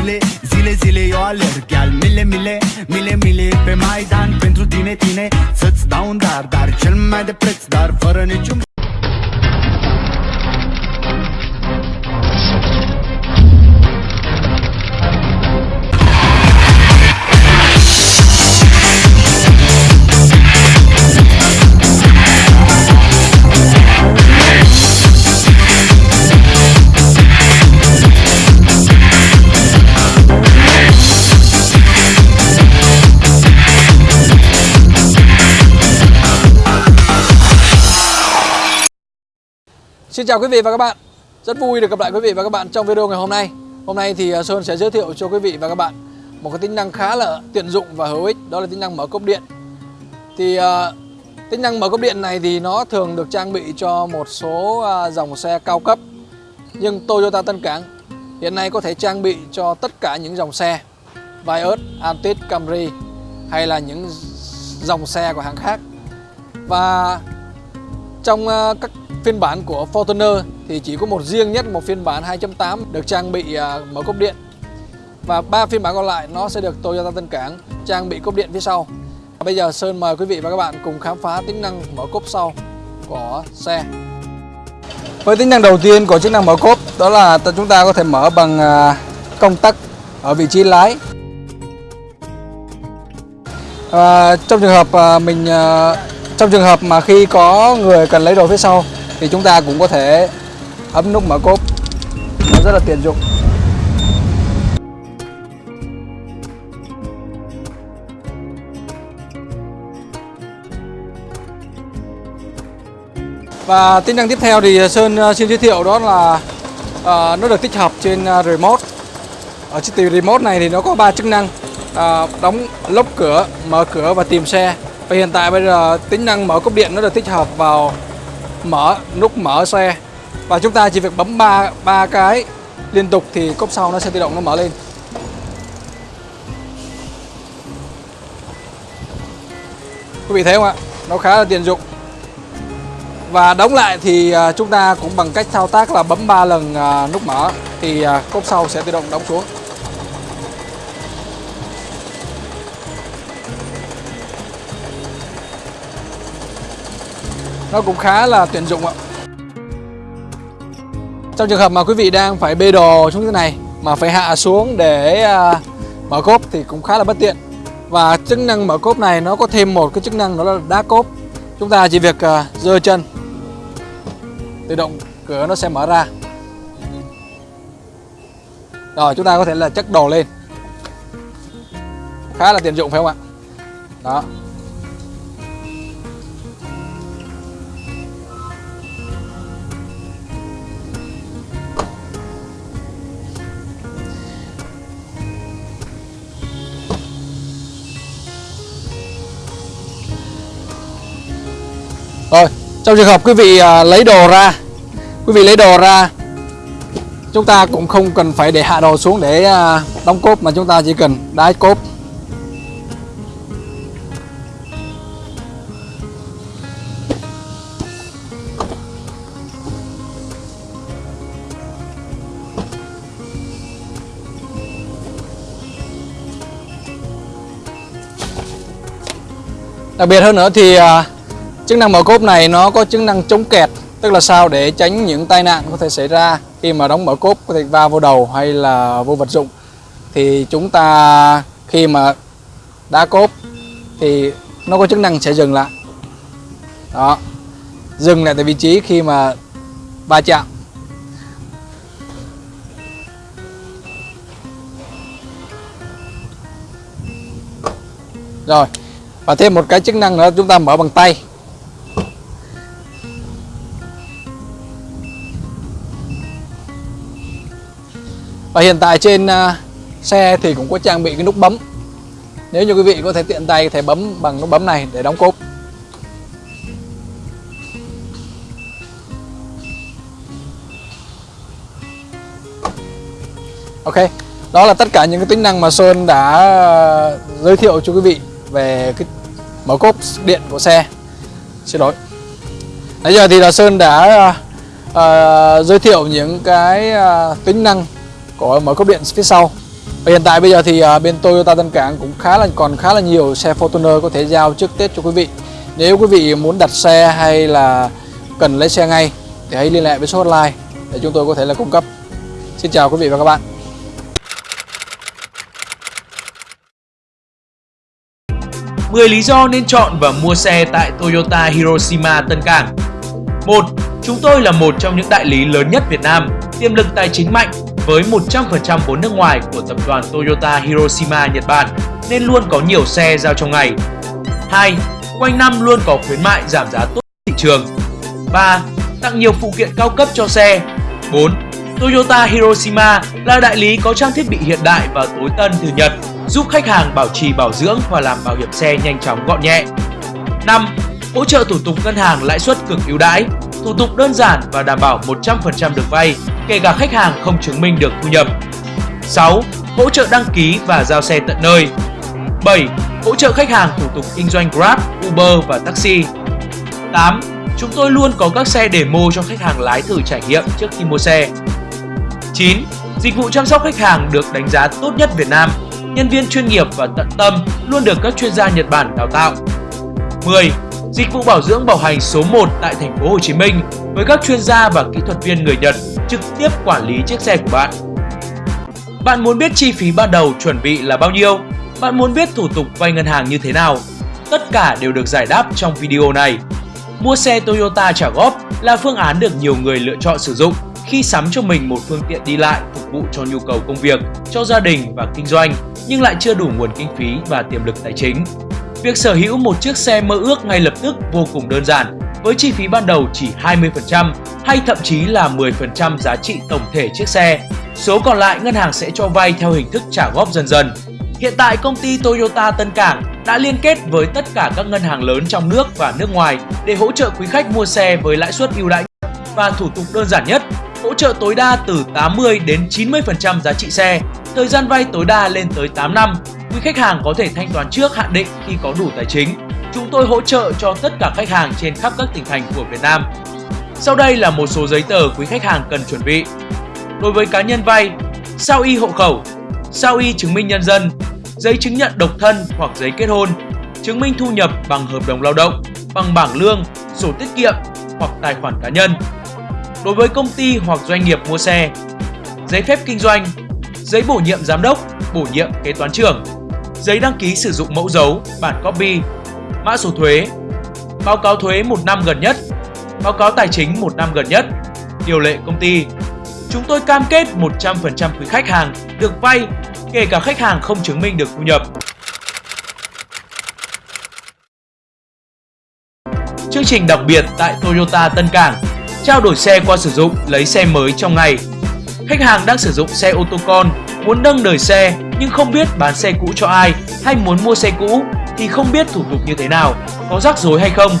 zile, zile, zile Eu alerg. Al mile, mile, mile, mile Pe Maidan pentru tine, tine. Să-ți dau un dar, dar cel mai de preț Dar fără niciun Xin chào quý vị và các bạn. Rất vui được gặp lại quý vị và các bạn trong video ngày hôm nay. Hôm nay thì à, Sơn sẽ giới thiệu cho quý vị và các bạn Một cái tính năng khá là tiện dụng và hữu ích Đó là tính năng mở cốp điện. Thì uh, tính năng mở cốp điện này thì nó thường được trang bị cho một số uh, dòng xe cao cấp Nhưng Toyota Tân Cảng hiện nay có thể trang bị cho tất cả những dòng xe Vios, Altis, Camry hay là những dòng xe của hãng khác. Và trong các phiên bản của Fortuner thì chỉ có một riêng nhất một phiên bản 2.8 được trang bị à, mở cốp điện và ba phiên bản còn lại nó sẽ được Toyota Tân Cảng trang bị cốp điện phía sau. Bây giờ Sơn mời quý vị và các bạn cùng khám phá tính năng mở cốp sau của xe. Với tính năng đầu tiên của chức năng mở cốp đó là chúng ta có thể mở bằng à, công tắc ở vị trí lái. À, trong trường hợp à, mình trong trường hợp mà khi có người cần lấy đồ phía sau thì chúng ta cũng có thể ấn nút mở cốp. Nó rất là tiện dụng. Và tính năng tiếp theo thì Sơn ờ, xin giới thiệu đó là uh, nó được tích hợp trên ờ, remote. Ở chiếc từ remote này thì nó có ba chức năng uh, đóng lốc cửa mở cửa và tìm xe. Và hiện tại bây giờ tính năng mở cốp điện nó được tích hợp vào mở, nút mở xe. Và chúng ta chỉ việc bấm ba ba cái liên tục thì cốp sau nó sẽ tự động nó mở lên. Quý vị thấy không ạ? Nó khá là tiện dụng. Và đóng lại thì à, chúng ta cũng bằng cách thao tác là bấm 3 lần à, nút mở thì à, cốp sau sẽ tự động đóng xuống. Nó cũng khá là tiện dụng ạ. Trong trường hợp mà quý vị đang phải bê đồ xuống thế này mà phải hạ xuống để à, mở cốp thì cũng khá là bất tiện. Và chức năng mở cốp này nó có thêm một cái chức năng đó là đá cốp. Chúng ta chỉ việc uh, giơ chân. Tự động cửa nó sẽ mở ra. Rồi chúng ta có thể là chất đồ lên. Khá là tiện dụng phải không ạ? Đó. Rồi, trong trường hợp quý vị à, lấy đồ ra Quý vị lấy đồ ra Chúng ta cũng không cần phải để hạ đồ xuống để à, đóng cốp Mà chúng ta chỉ cần đái cốp. Đặc biệt hơn nữa thì à, Chức năng mở cốp này nó có chức năng chống kẹt, Tức là sao để tránh những tai nạn có thể xảy ra Khi mà đóng mở cốp, có thể va vô đầu hay là vô vật dụng. Thì chúng ta khi mà đá cốp Thì nó có chức năng sẽ dừng lại. Đó. Dừng lại tại vị trí khi mà va chạm. Rồi. Và thêm một cái chức năng nữa, chúng ta mở bằng tay. Và hiện tại trên à, xe thì cũng có trang bị cái nút bấm. Nếu như quý vị có thể tiện tay có thể bấm bằng nút bấm này để đóng cốp. Ok, đó là tất cả những cái tính năng mà Sơn đã giới thiệu cho quý vị về cái mở cốp điện của xe. Xin lỗi. Nãy giờ thì là Sơn đã uh, giới thiệu những cái uh, tính năng của mở cốp điện phía sau Và hiện tại bây giờ thì à, bên Toyota Tân Cảng cũng khá là còn khá là nhiều xe Fortuner có thể giao trước Tết cho quý vị. Nếu quý vị muốn đặt xe hay là cần lấy xe ngay thì hãy liên hệ với số hotline để chúng tôi có thể là cung cấp. Xin chào quý vị và các bạn. 10 lý do nên chọn và mua xe tại Toyota Hiroshima Tân Cảng 1. Chúng tôi là một trong những đại lý lớn nhất Việt Nam, tiềm lực tài chính mạnh với 100% vốn nước ngoài của tập đoàn Toyota Hiroshima Nhật Bản nên luôn có nhiều xe giao trong ngày. 2. Quanh năm luôn có khuyến mại giảm giá tốt thị trường. 3. Tặng nhiều phụ kiện cao cấp cho xe. 4. Toyota Hiroshima là đại lý có trang thiết bị hiện đại và tối tân từ Nhật, giúp khách hàng bảo trì bảo dưỡng và làm bảo hiểm xe nhanh chóng gọn nhẹ. 5. Hỗ trợ thủ tục ngân hàng lãi suất cực ưu đãi, thủ tục đơn giản và đảm bảo 100% được vay, kể cả khách hàng không chứng minh được thu nhập. 6. Hỗ trợ đăng ký và giao xe tận nơi. 7. Hỗ trợ khách hàng thủ tục kinh doanh Grab, Uber và taxi. 8. Chúng tôi luôn có các xe demo cho khách hàng lái thử trải nghiệm trước khi mua xe. 9. Dịch vụ chăm sóc khách hàng được đánh giá tốt nhất Việt Nam. Nhân viên chuyên nghiệp và tận tâm luôn được các chuyên gia Nhật Bản đào tạo. 10. Dịch vụ bảo dưỡng bảo hành số 1 tại thành phố Hồ Chí Minh với các chuyên gia và kỹ thuật viên người Nhật trực tiếp quản lý chiếc xe của bạn. Bạn muốn biết chi phí ban đầu chuẩn bị là bao nhiêu? Bạn muốn biết thủ tục vay ngân hàng như thế nào? Tất cả đều được giải đáp trong video này. Mua xe Toyota trả góp là phương án được nhiều người lựa chọn sử dụng khi sắm cho mình một phương tiện đi lại phục vụ cho nhu cầu công việc, cho gia đình và kinh doanh nhưng lại chưa đủ nguồn kinh phí và tiềm lực tài chính. Việc sở hữu một chiếc xe mơ ước ngay lập tức vô cùng đơn giản với chi phí ban đầu chỉ 20% hay thậm chí là 10% giá trị tổng thể chiếc xe. Số còn lại ngân hàng sẽ cho vay theo hình thức trả góp dần dần. Hiện tại công ty Toyota Tân Cảng đã liên kết với tất cả các ngân hàng lớn trong nước và nước ngoài để hỗ trợ quý khách mua xe với lãi suất ưu đãi và thủ tục đơn giản nhất, hỗ trợ tối đa từ 80 đến 90% giá trị xe, thời gian vay tối đa lên tới 8 năm. Quý khách hàng có thể thanh toán trước hạn định khi có đủ tài chính. Chúng tôi hỗ trợ cho tất cả khách hàng trên khắp các tỉnh thành của Việt Nam. Sau đây là một số giấy tờ quý khách hàng cần chuẩn bị. Đối với cá nhân vay, sao y hộ khẩu, sao y chứng minh nhân dân, giấy chứng nhận độc thân hoặc giấy kết hôn, chứng minh thu nhập bằng hợp đồng lao động, bằng bảng lương, sổ tiết kiệm hoặc tài khoản cá nhân. Đối với công ty hoặc doanh nghiệp mua xe, giấy phép kinh doanh, giấy bổ nhiệm giám đốc, bổ nhiệm kế toán trưởng, giấy đăng ký sử dụng mẫu dấu, bản copy, mã số thuế, báo cáo thuế một năm gần nhất, báo cáo tài chính một năm gần nhất, điều lệ công ty. Chúng tôi cam kết 100% quý khách hàng được vay, kể cả khách hàng không chứng minh được thu nhập. Chương trình đặc biệt tại Toyota Tân Cảng trao đổi xe qua sử dụng lấy xe mới trong ngày. Khách hàng đang sử dụng xe ô tô con, muốn nâng đời xe nhưng không biết bán xe cũ cho ai hay muốn mua xe cũ thì không biết thủ tục như thế nào, có rắc rối hay không.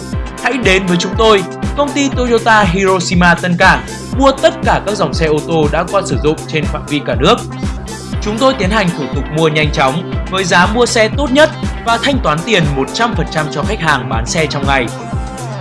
Hãy đến với chúng tôi, công ty Toyota Hiroshima Tân Cảng, mua tất cả các dòng xe ô tô đã qua sử dụng trên phạm vi cả nước. Chúng tôi tiến hành thủ tục mua nhanh chóng với giá mua xe tốt nhất và thanh toán tiền 100% cho khách hàng bán xe trong ngày.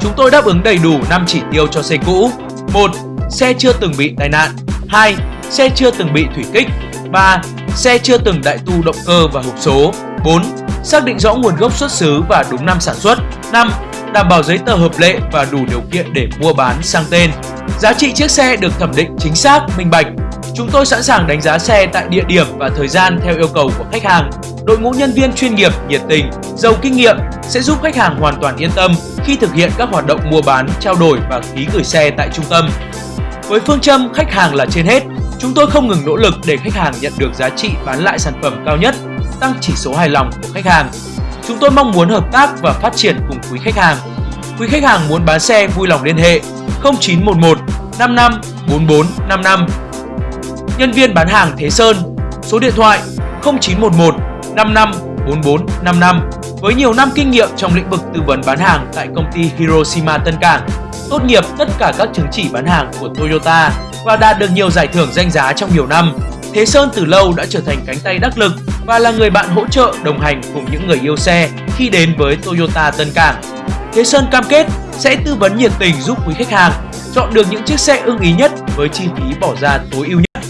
Chúng tôi đáp ứng đầy đủ 5 chỉ tiêu cho xe cũ. 1. Xe chưa từng bị tai nạn. 2. Xe chưa từng bị thủy kích. 3. Xe chưa từng đại tu động cơ và hộp số. 4. Xác định rõ nguồn gốc xuất xứ và đúng năm sản xuất. 5. Đảm bảo giấy tờ hợp lệ và đủ điều kiện để mua bán sang tên. Giá trị chiếc xe được thẩm định chính xác, minh bạch. Chúng tôi sẵn sàng đánh giá xe tại địa điểm và thời gian theo yêu cầu của khách hàng. Đội ngũ nhân viên chuyên nghiệp, nhiệt tình, giàu kinh nghiệm sẽ giúp khách hàng hoàn toàn yên tâm khi thực hiện các hoạt động mua bán, trao đổi và ký gửi xe tại trung tâm. Với phương châm khách hàng là trên hết, chúng tôi không ngừng nỗ lực để khách hàng nhận được giá trị bán lại sản phẩm cao nhất, tăng chỉ số hài lòng của khách hàng. Chúng tôi mong muốn hợp tác và phát triển cùng quý khách hàng. Quý khách hàng muốn bán xe vui lòng liên hệ 0911 55 44 55. Nhân viên bán hàng Thế Sơn, số điện thoại 0911 55 44 55 với nhiều năm kinh nghiệm trong lĩnh vực tư vấn bán hàng tại công ty Hiroshima Tân Cảng, tốt nghiệp tất cả các chứng chỉ bán hàng của Toyota và đạt được nhiều giải thưởng danh giá trong nhiều năm. Thế Sơn từ lâu đã trở thành cánh tay đắc lực và là người bạn hỗ trợ đồng hành cùng những người yêu xe khi đến với Toyota Tân Cảng. Thế Sơn cam kết sẽ tư vấn nhiệt tình giúp quý khách hàng chọn được những chiếc xe ưng ý nhất với chi phí bỏ ra tối ưu nhất.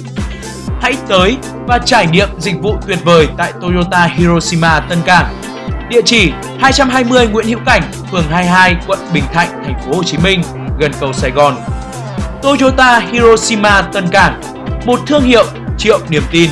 hãy tới và trải nghiệm dịch vụ tuyệt vời tại Toyota Hiroshima Tân Cảng. Địa chỉ 220 Nguyễn Hữu Cảnh, phường 22, quận Bình Thạnh, thành phố Hồ Chí Minh, gần cầu Sài Gòn. Toyota Hiroshima Tân Cảng, một thương hiệu triệu niềm tin.